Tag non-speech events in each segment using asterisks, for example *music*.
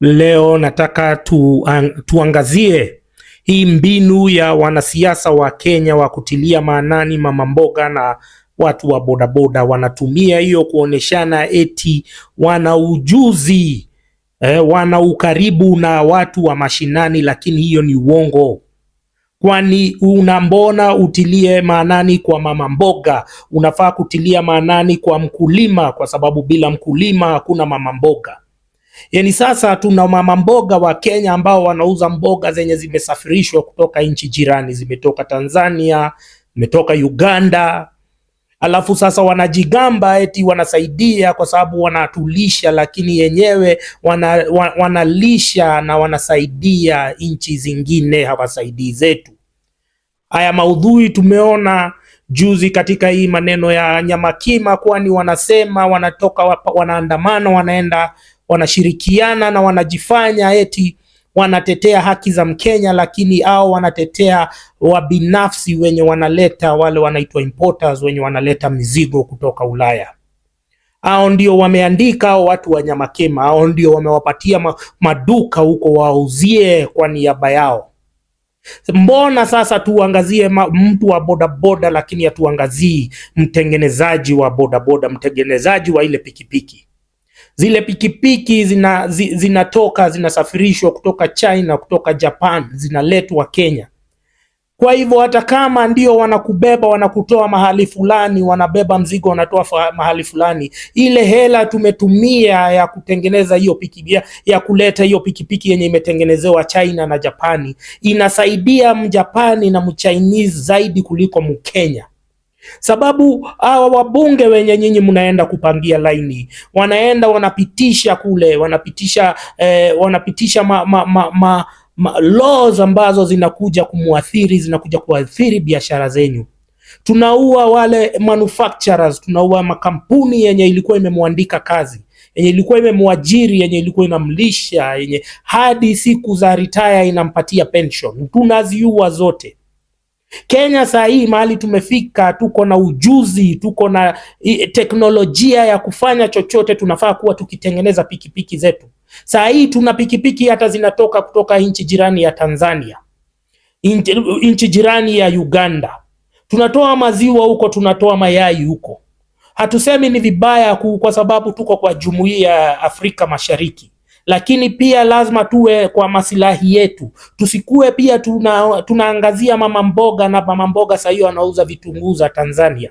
Leo nataka tu, an, tuangazie hii mbinu ya wanasiasa wa Kenya wa kutilia maanani mama mboga na watu wa bodaboda. Wanatumia hiyo kuoneshana eti wana ujuzi eh, wana ukaribu na watu wa mashinani, lakini hiyo ni uongo. Kwani unambona utilie maanani kwa mama mboga? Unafaa kutilia maanani kwa mkulima, kwa sababu bila mkulima hakuna mama mboga. Yani sasa tuna mama mboga wa Kenya ambao wanauza mboga zenye zimesafirishwa kutoka nchi jirani, zimetoka Tanzania, zimetoka Uganda, alafu sasa wanajigamba eti wanasaidia kwa sababu wanatulisha, lakini yenyewe wana, wana, wanalisha na wanasaidia nchi zingine, hawasaidii zetu. Haya maudhui tumeona juzi katika hii maneno ya Nyamakima, kwani wanasema wanatoka wanaandamana, wanaenda wanashirikiana na wanajifanya eti wanatetea haki za Mkenya, lakini au wanatetea wabinafsi wenye wanaleta wale wanaitwa importers wenye wanaleta mizigo kutoka Ulaya. Hao ndio wameandika hao watu wa Nyamakema, hao ndio wamewapatia ma, maduka huko wauzie kwa niaba yao. Mbona sasa tuangazie mtu wa bodaboda, lakini hatuangazii mtengenezaji wa bodaboda, mtengenezaji wa ile pikipiki. Zile pikipiki zina, zi, zinatoka zinasafirishwa kutoka China, kutoka Japan, zinaletwa Kenya. Kwa hivyo hata kama ndio wanakubeba wanakutoa mahali fulani, wanabeba mzigo wanatoa mahali fulani, ile hela tumetumia ya kutengeneza hiyo ya, ya kuleta hiyo pikipiki yenye imetengenezewa China na Japani inasaidia Mjapani na Mchinese zaidi kuliko Mkenya sababu hawa wabunge wenye nyinyi mnaenda kupangia laini wanaenda wanapitisha kule wanapitisha eh, wanapitisha ma, ma, ma, ma, ma, laws ambazo zinakuja kumwathiri zinakuja kuathiri biashara zenyu. Tunaua wale manufacturers tunaua makampuni yenye ilikuwa imemwandika kazi yenye ilikuwa imemwajiri yenye ilikuwa inamlisha yenye hadi siku za retire inampatia pension. Tunaziua zote Kenya saa hii mahali tumefika, tuko na ujuzi, tuko na teknolojia ya kufanya chochote. Tunafaa kuwa tukitengeneza pikipiki zetu. Saa hii tuna pikipiki hata zinatoka kutoka nchi jirani ya Tanzania, nchi jirani ya Uganda. Tunatoa maziwa huko, tunatoa mayai huko. Hatusemi ni vibaya kwa sababu tuko kwa jumuiya ya Afrika Mashariki, lakini pia lazima tuwe kwa masilahi yetu, tusikue pia tuna, tunaangazia mama mboga na mama mboga saa hiyo anauza vitunguu za Tanzania.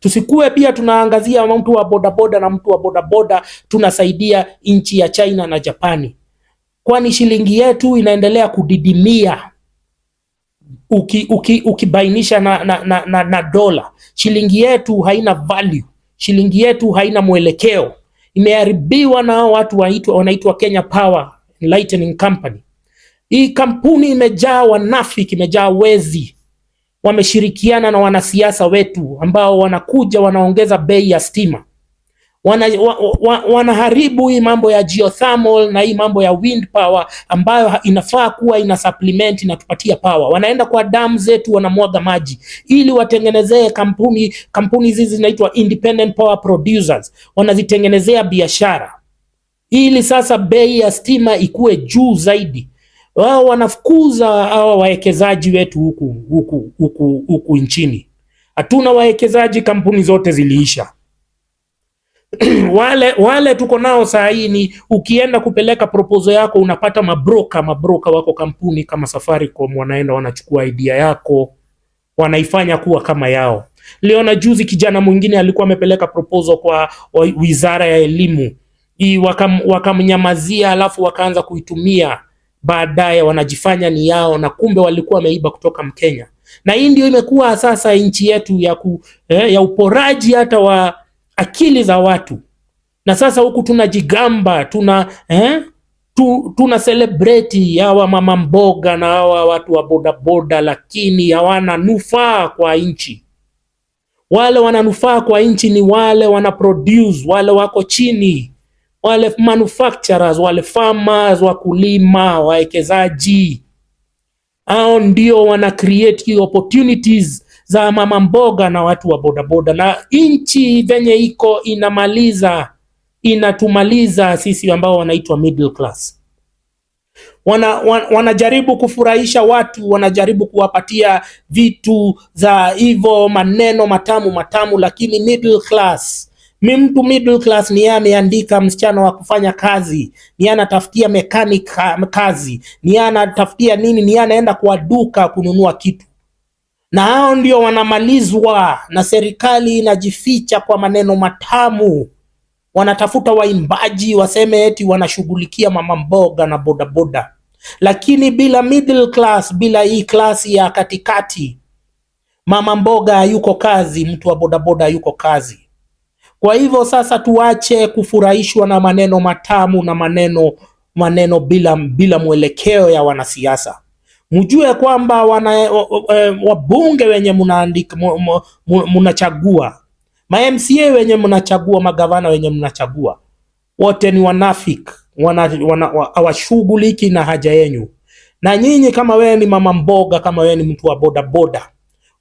Tusikue pia tunaangazia mtu wa bodaboda na mtu wa bodaboda tunasaidia nchi ya China na Japani, kwani shilingi yetu inaendelea kudidimia uki, uki, ukibainisha na, na, na, na, na dola. Shilingi yetu haina value, shilingi yetu haina mwelekeo, imeharibiwa na watu waitwa, wanaitwa Kenya Power Lightning Company. Hii kampuni imejaa wanafiki, imejaa wezi, wameshirikiana na wanasiasa wetu ambao wanakuja wanaongeza bei ya stima wana, wa, wa, wanaharibu hii mambo ya geothermal na hii mambo ya wind power ambayo inafaa kuwa ina supplement inatupatia power. Wanaenda kwa damu zetu wanamwaga maji ili watengenezee kampuni kampuni hizi zinaitwa independent power producers, wanazitengenezea biashara ili sasa bei ya stima ikuwe juu zaidi. Wao wanafukuza hawa wawekezaji wetu huku huku huku huku nchini. Hatuna wawekezaji, kampuni zote ziliisha *clears throat* wale wale tuko nao saa hii ni ukienda kupeleka proposal yako unapata mabroka mabroka wako kampuni kama Safaricom wanaenda wanachukua idea yako wanaifanya kuwa kama yao. Liona juzi kijana mwingine alikuwa amepeleka proposal kwa wizara ya elimu wakam, wakamnyamazia alafu wakaanza kuitumia baadaye wanajifanya ni yao na kumbe walikuwa wameiba kutoka Mkenya. Na hii ndio imekuwa sasa nchi yetu ya, ku, eh, ya uporaji hata wa akili za watu na sasa huku tunajigamba tuna eh, tu, tuna celebrate hawa mama mboga na hawa watu wa bodaboda, lakini hawana nufaa kwa nchi. Wale wananufaa kwa nchi ni wale wana produce, wale wako chini, wale manufacturers, wale farmers, wakulima, wawekezaji. Hao ndio wana create opportunities za mama mboga na watu wa bodaboda, na nchi venye iko inamaliza inatumaliza sisi ambao wanaitwa middle class. Wana, wan, wanajaribu kufurahisha watu, wanajaribu kuwapatia vitu za hivyo maneno matamu matamu, lakini middle class. Mi mtu middle class ni yeye ameandika msichana wa kufanya kazi, ni yeye anatafutia mechanic kazi, ni yeye anatafutia nini, ni yeye anaenda kwa duka kununua kitu na hao ndio wanamalizwa na serikali inajificha kwa maneno matamu. Wanatafuta waimbaji waseme eti wanashughulikia mama mboga na bodaboda lakini bila middle class bila hii klasi ya katikati mama mboga hayuko kazi mtu wa bodaboda hayuko kazi. Kwa hivyo sasa tuache kufurahishwa na maneno matamu na maneno maneno bila bila mwelekeo ya wanasiasa mjue kwamba wana eh, wabunge wenye mnaandika mnachagua ma MCA wenye mnachagua magavana wenye mnachagua wote ni wanafik wana, wana, wa- hawashughuliki na haja yenyu. Na nyinyi kama wewe ni mama mboga kama wewe ni mtu wa bodaboda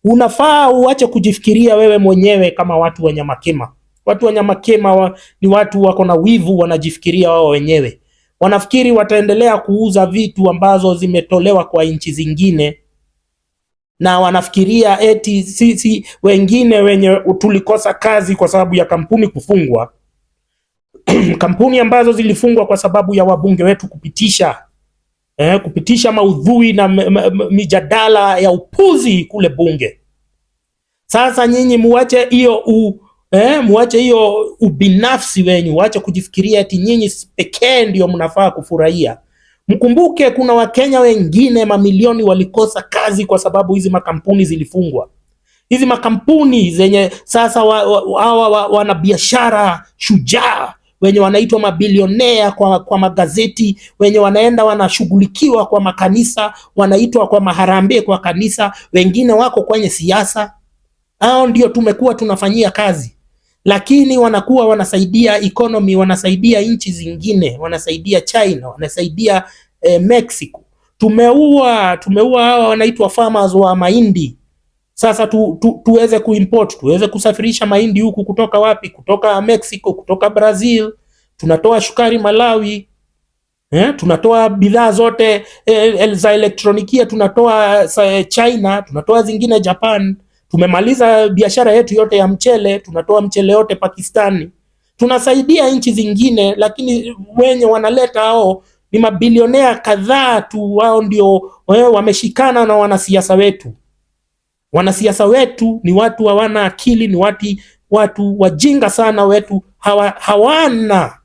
unafaa uache kujifikiria wewe mwenyewe kama watu wenye makema watu wenye makema wa, ni watu wako na wivu wanajifikiria wao wenyewe wanafikiri wataendelea kuuza vitu ambazo zimetolewa kwa nchi zingine na wanafikiria eti sisi wengine wenye tulikosa kazi kwa sababu ya kampuni kufungwa *clears throat* kampuni ambazo zilifungwa kwa sababu ya wabunge wetu kupitisha eh, kupitisha maudhui na mijadala ya upuzi kule bunge. Sasa nyinyi muache hiyo eh, muache hiyo ubinafsi wenyu, waache kujifikiria eti nyinyi pekee ndio mnafaa kufurahia. Mkumbuke kuna Wakenya wengine mamilioni walikosa kazi kwa sababu hizi makampuni zilifungwa. Hizi makampuni zenye sasa wa, wa, wa, wa, wanabiashara shujaa wenye wanaitwa mabilionea kwa, kwa magazeti, wenye wanaenda wanashughulikiwa kwa makanisa, wanaitwa kwa maharambee kwa kanisa, wengine wako kwenye siasa. Hao ndio tumekuwa tunafanyia kazi, lakini wanakuwa wanasaidia economy, wanasaidia nchi zingine, wanasaidia China, wanasaidia eh, Mexico. Tumeua tumeua hawa wanaitwa farmers wa mahindi sasa tu, tu, tuweze kuimport tuweze kusafirisha mahindi huku kutoka wapi? Kutoka Mexico, kutoka Brazil. Tunatoa shukari Malawi, eh, tunatoa bidhaa zote eh, za elektronikia tunatoa sa, China, tunatoa zingine Japan. Tumemaliza biashara yetu yote ya mchele, tunatoa mchele yote Pakistani. Tunasaidia nchi zingine, lakini wenye wanaleta hao ni mabilionea kadhaa tu, wao ndio wao wameshikana na wanasiasa wetu wanasiasa wetu ni watu hawana akili, ni watu, watu wajinga sana wetu, hawa, hawana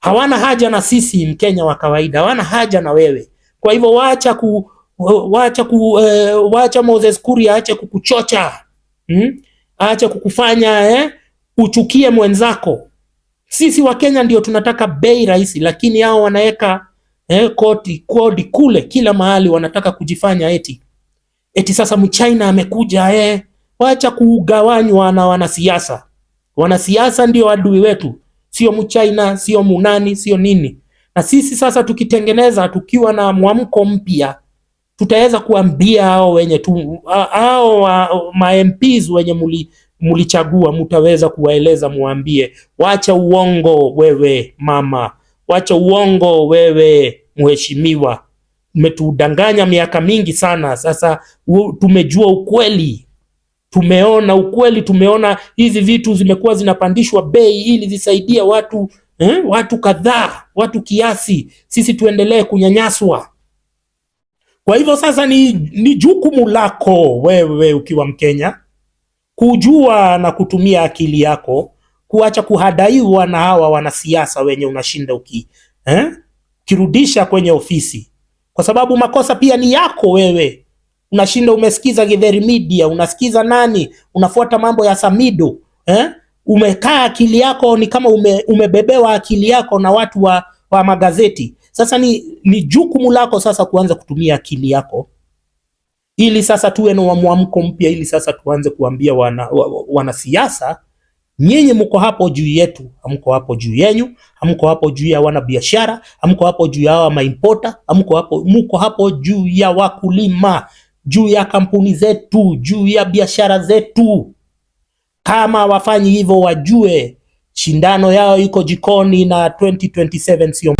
hawana haja na sisi Mkenya wa kawaida, hawana haja na wewe. Kwa hivyo waacha ku wacha ku uh, wacha Moses Kuria aache kukuchocha hmm? aache kukufanya eh, uchukie mwenzako. Sisi wa Kenya ndio tunataka bei rahisi, lakini hao wanaweka eh, koti kodi kule kila mahali, wanataka kujifanya eti eti sasa mchina amekuja eh. Wacha kugawanywa na wanasiasa. Wanasiasa ndio adui wetu, sio mchina, sio munani, sio nini. Na sisi sasa tukitengeneza, tukiwa na mwamko mpya, tutaweza kuambia hao wenye tu hao ma wenye muli mlichagua, mtaweza kuwaeleza, muambie, wacha uongo wewe mama, wacha uongo wewe mheshimiwa umetudanganya miaka mingi sana. Sasa tumejua ukweli, tumeona ukweli, tumeona hizi vitu zimekuwa zinapandishwa bei ili zisaidia watu eh, watu kadhaa, watu kiasi, sisi tuendelee kunyanyaswa. Kwa hivyo sasa ni, ni jukumu lako wewe ukiwa Mkenya kujua na kutumia akili yako, kuacha kuhadaiwa na hawa wanasiasa wenye unashinda uki eh, kirudisha kwenye ofisi kwa sababu makosa pia ni yako wewe. Unashinda umesikiza Githeri Media, unasikiza nani, unafuata mambo ya Samido eh? Umekaa akili yako ni kama ume, umebebewa akili yako na watu wa, wa magazeti. Sasa ni, ni jukumu lako sasa kuanza kutumia akili yako ili sasa tuwe na mwamko mpya, ili sasa tuanze kuambia wana, wana wa- wanasiasa nyinyi mko hapo juu yetu, hamko hapo juu yenyu, hamko hapo juu ya wanabiashara, hamko hapo juu ya hawa maimpota, hamko hapo, mko hapo juu ya wakulima, juu ya kampuni zetu, juu ya biashara zetu. Kama wafanyi hivyo, wajue shindano yao iko jikoni na 2027 sio